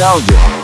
nostalgia.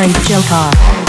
Harry Joker.